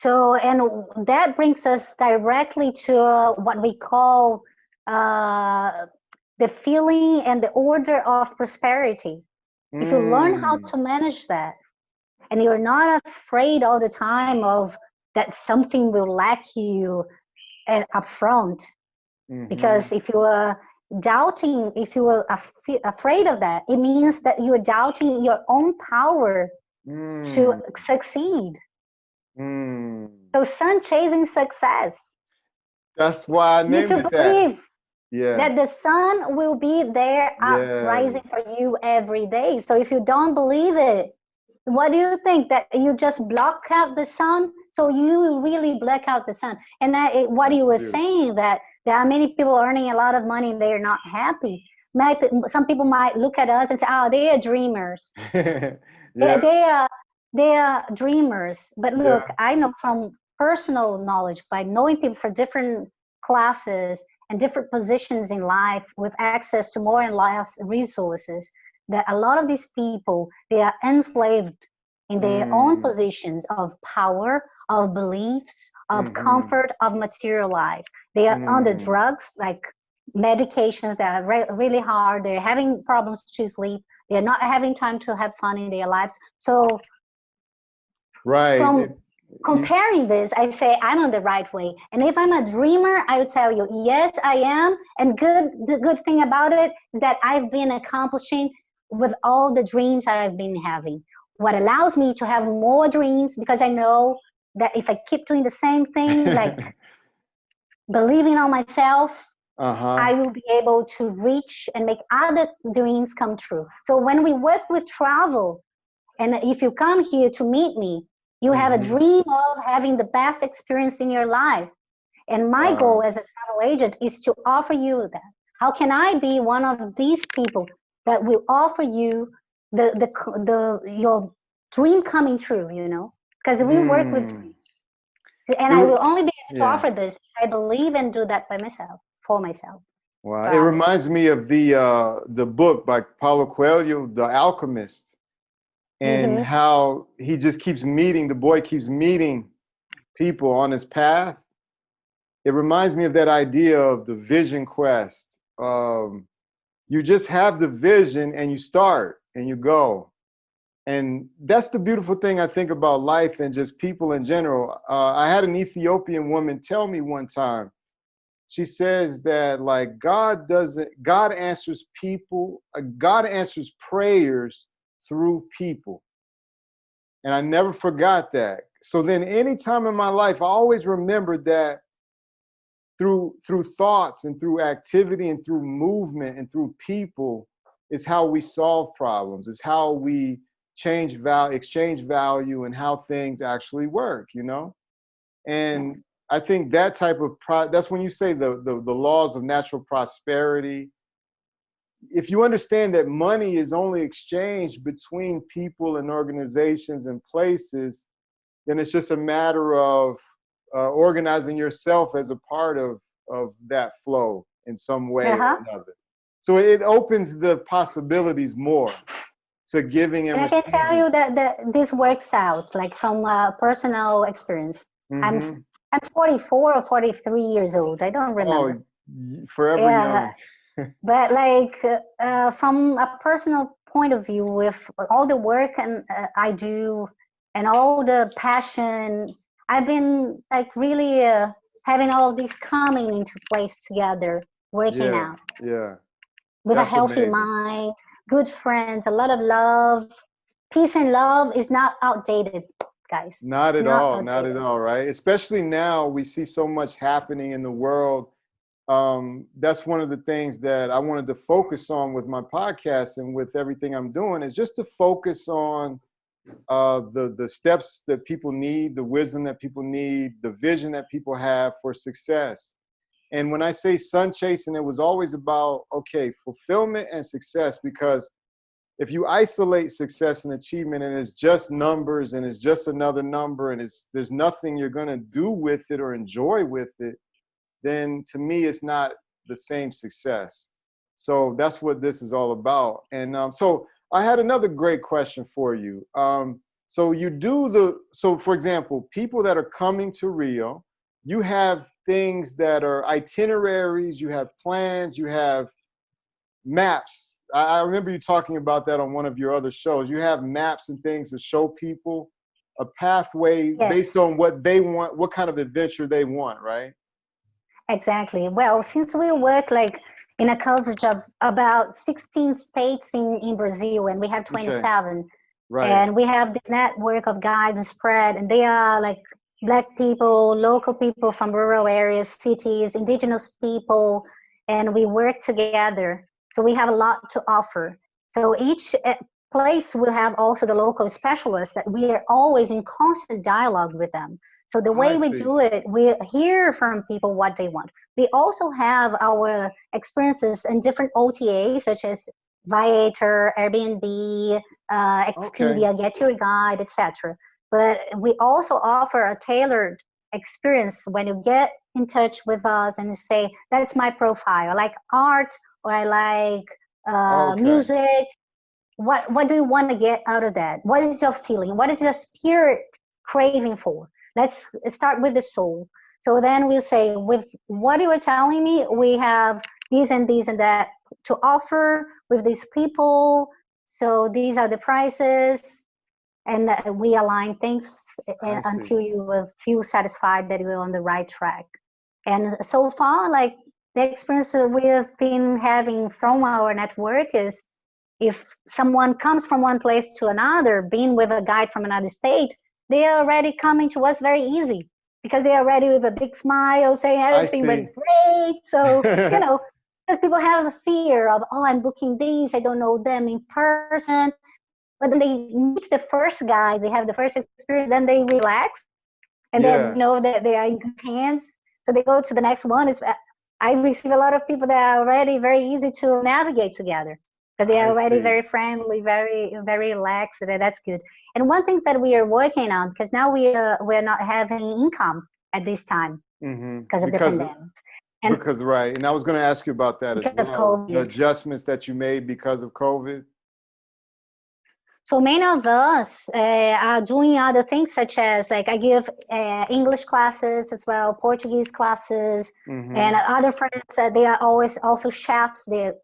So, and that brings us directly to uh, what we call uh, the feeling and the order of prosperity. Mm. If you learn how to manage that, and you're not afraid all the time of that something will lack you uh, up front, mm-hmm. because if you are doubting, if you are af- afraid of that, it means that you are doubting your own power mm. to succeed. Mm. So sun chasing success. That's why I named you need to believe that. Yeah. that the sun will be there yeah. rising for you every day. So if you don't believe it, what do you think that you just block out the sun? So you really block out the sun. And that, what you were saying that there are many people earning a lot of money and they're not happy. some people might look at us and say, "Oh, they are dreamers." yeah. they, they are they are dreamers. But look, yeah. I know from personal knowledge by knowing people for different classes and different positions in life with access to more and less resources that a lot of these people they are enslaved in their mm. own positions of power of beliefs of mm-hmm. comfort of material life they are mm. under drugs like medications that are re- really hard they're having problems to sleep they're not having time to have fun in their lives so right from comparing this i say i'm on the right way and if i'm a dreamer i would tell you yes i am and good the good thing about it is that i've been accomplishing with all the dreams i've been having what allows me to have more dreams because i know that if i keep doing the same thing like believing on myself uh-huh. I will be able to reach and make other dreams come true. So when we work with travel, and if you come here to meet me, you have mm-hmm. a dream of having the best experience in your life. And my goal as a travel agent is to offer you that. How can I be one of these people that will offer you the the the your dream coming true? You know, because we mm. work with mm. dreams, and I will only be able to yeah. offer this if I believe and do that by myself for myself. Wow, it reminds me of the uh, the book by Paulo Coelho, The Alchemist and mm-hmm. how he just keeps meeting the boy keeps meeting people on his path. It reminds me of that idea of the vision quest um, you just have the vision and you start and you go. And that's the beautiful thing i think about life and just people in general. Uh, i had an ethiopian woman tell me one time she says that like god doesn't god answers people uh, god answers prayers through people. And I never forgot that. So then any time in my life, I always remembered that through through thoughts and through activity and through movement and through people is how we solve problems. Is how we change value, exchange value, and how things actually work. You know, and I think that type of pro- that's when you say the, the the laws of natural prosperity if you understand that money is only exchanged between people and organizations and places, then it's just a matter of uh, organizing yourself as a part of of that flow in some way uh-huh. or another. So it opens the possibilities more to giving and, and I can tell you that, that this works out like from a personal experience. Mm-hmm. I'm I'm 44 or 43 years old. I don't remember. Oh, forever yeah. young but like uh, from a personal point of view with all the work and uh, i do and all the passion i've been like really uh, having all of these coming into place together working yeah, out. yeah. With That's a healthy amazing. mind good friends a lot of love. Peace and love is not outdated guys. Not it's at not all outdated. not at all right? Especially now we see so much happening in the world um, that's one of the things that I wanted to focus on with my podcast and with everything I'm doing is just to focus on uh, the the steps that people need, the wisdom that people need, the vision that people have for success. And when I say sun chasing, it was always about okay, fulfillment and success because if you isolate success and achievement and it's just numbers and it's just another number and it's there's nothing you're going to do with it or enjoy with it then to me it's not the same success. So that's what this is all about. And um, so I had another great question for you. Um, So you do the, so for example, people that are coming to Rio, you have things that are itineraries, you have plans, you have maps. I, I remember you talking about that on one of your other shows. You have maps and things to show people a pathway Yes. based on what they want, what kind of adventure they want, right? Exactly. Well, since we work like in a coverage of about 16 states in, in Brazil, and we have 27, Right. and we have this network of guides spread, and they are like black people, local people from rural areas, cities, indigenous people, and we work together. So we have a lot to offer. So each uh, place will have also the local specialists that we are always in constant dialogue with them. So the way we do it, we hear from people what they want. We also have our experiences in different OTAs such as Viator, Airbnb, uh, Expedia, Get Your Guide, etc. But we also offer a tailored experience when you get in touch with us and say, "That's my profile. I like art, or I like uh, Okay. music. What what do you want to get out of that? What is your feeling? What is your spirit craving for? Let's start with the soul. So then we'll say, with what you were telling me, we have these and these and that to offer with these people. So these are the prices, and we align things eh, I eh, see. until you feel satisfied that you're on the right track. And so far, like the experience that we have been having from our network is if someone comes from one place to another, being with a guide from another state, they are already coming to us very easy because they are already with a big smile saying everything went great. So, you know, because people have a fear of, oh, I'm booking these, I don't know them in person. But then they meet the first guy, they have the first experience, then they relax and Yeah. then know that they are in good hands. So they go to the next one. It's, uh, I receive a lot of people that are already very easy to navigate together. But they I are already see. very friendly, very very relaxed. and That's good. And one thing that we are working on because now we are we're not having income at this time hmm because of the pandemic. and- because right, and I was going to ask you about that as well. The adjustments that you made because of COVID. So many of us uh, are doing other things such as like I give uh, English classes as well, Portuguese classes, Mhm. and other friends uh, they are always also chefs they're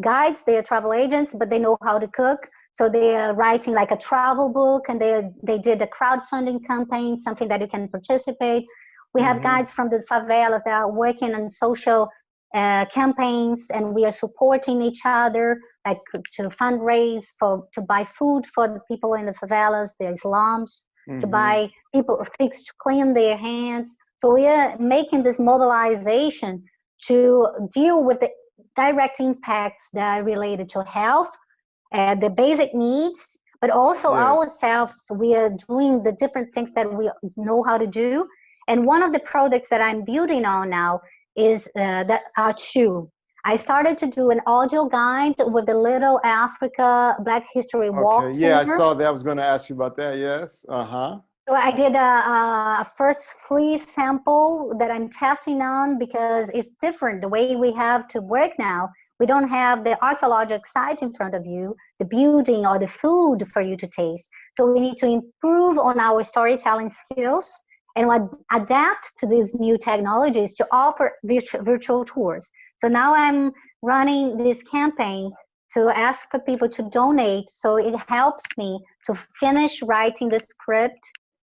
guides they're travel agents but they know how to cook so they are writing like a travel book and they they did a crowdfunding campaign something that you can participate we have Mhm. guides from the favelas that are working on social uh, campaigns and we are supporting each other like to fundraise for to buy food for the people in the favelas the slums to Mhm. buy people things to clean their hands. So we are making this mobilization to deal with the direct impacts that are related to health, uh, the basic needs, but also Yes. ourselves. We are doing the different things that we know how to do. And one of the products that I'm building on now is uh, that our shoe. I started to do an audio guide with the Little Africa Black History Walk Okay. Yeah, I saw that. I was going to ask you about that. Yes. Uh huh. So I did a, a first free sample that I'm testing on because it's different. The way we have to work now, we don't have the archaeological site in front of you, the building or the food for you to taste. So we need to improve on our storytelling skills and ad- adapt to these new technologies to offer virtu- virtual tours. So now I'm running this campaign to ask for people to donate so it helps me to finish writing the script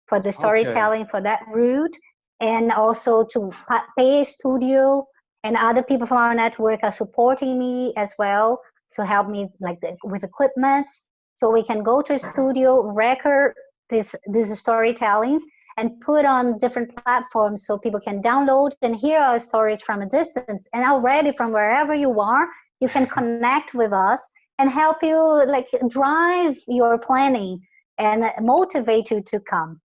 for the storytelling for that route and also to pay a studio and other people from our network are supporting me as well to help me like with equipment. So we can go to a studio record this these storytellings and put on different platforms so people can download and hear our stories from a distance. And already from wherever you are you can connect with us and help you like drive your planning and motivate you to come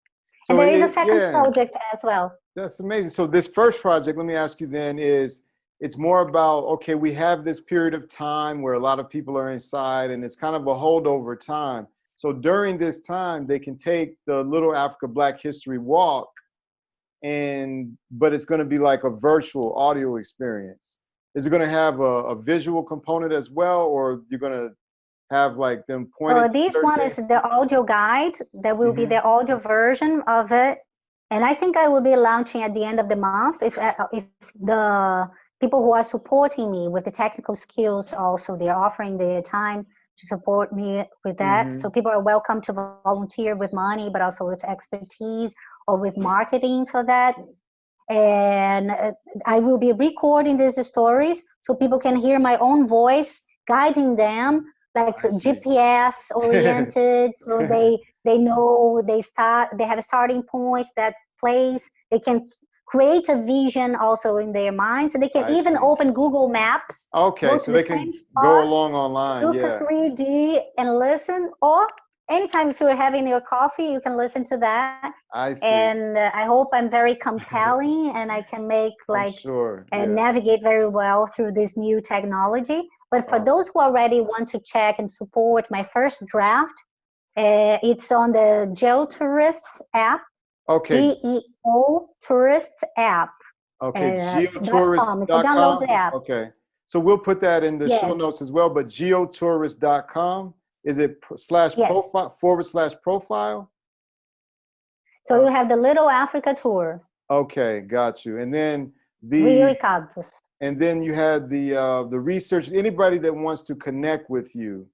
So and there is a second yeah. project as well That's amazing. So this first project, let me ask you then, is it's more about okay, we have this period of time where a lot of people are inside, and it's kind of a holdover time. So during this time, they can take the Little Africa Black History Walk, and but it's going to be like a virtual audio experience. Is it going to have a, a visual component as well, or you're going to have like them pointed. Well, this one is the audio guide. That will be Mhm. the audio version of it, and I think I will be launching at the end of the month if uh, if the people who are supporting me with the technical skills also they're offering their time to support me with that. Mhm. So people are welcome to volunteer with money, but also with expertise or with marketing for that. And uh, I will be recording these stories so people can hear my own voice guiding them like GPS oriented, so they they know they start they have starting points that place they can create a vision also in their minds and they can I even see. open Google Maps, Okay, so they the can same go along online. look Yeah. at 3D and listen, or anytime if you're having your coffee, you can listen to that. I see. And uh, I hope I'm very compelling and I can make like sure. and yeah. navigate very well through this new technology. But for those who already want to check and support my first draft, uh, it's on the GeoTourists app, Okay. G-E-O Tourists app. Okay. uh, dot com. You can download the app. Okay. So we'll put that in the show notes as well. But geotourist.com is it slash Yes. profile forward slash profile? So you have the Little Africa tour, Okay, got you. And then Rio the e Campos. And then you had the uh, the research. Anybody that wants to connect with you,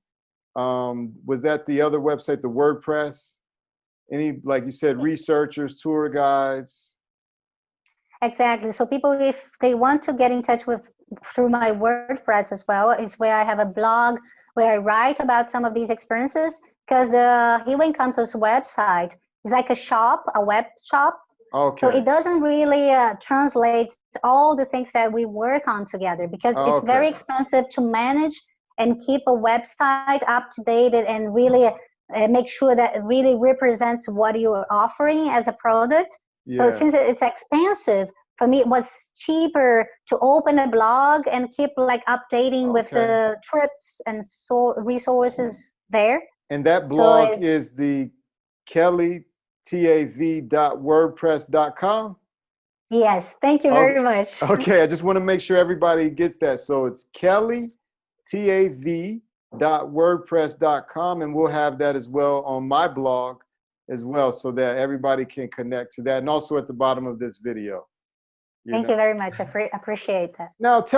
um, was that the other website, the WordPress? Any like you said, researchers, tour guides. Exactly. So people, if they want to get in touch with through my WordPress as well, is where I have a blog where I write about some of these experiences. Because the Rio Encantos website is like a shop, a web shop. Okay. So it doesn't really uh, translate all the things that we work on together because it's very expensive to manage and keep a website up to date and really uh, make sure that it really represents what you're offering as a product. So since it's expensive, for me it was cheaper to open a blog and keep like updating with the trips and so resources there. And that So blog it- is the kellytav.wordpress.com. Yes, thank you Oh, very much. Okay, I just want to make sure everybody gets that. So it's kellytav.wordpress.com, and we'll have that as well on my blog as well, so that everybody can connect to that, and also at the bottom of this video. Thank know. you very much. I appreciate that. Now, tell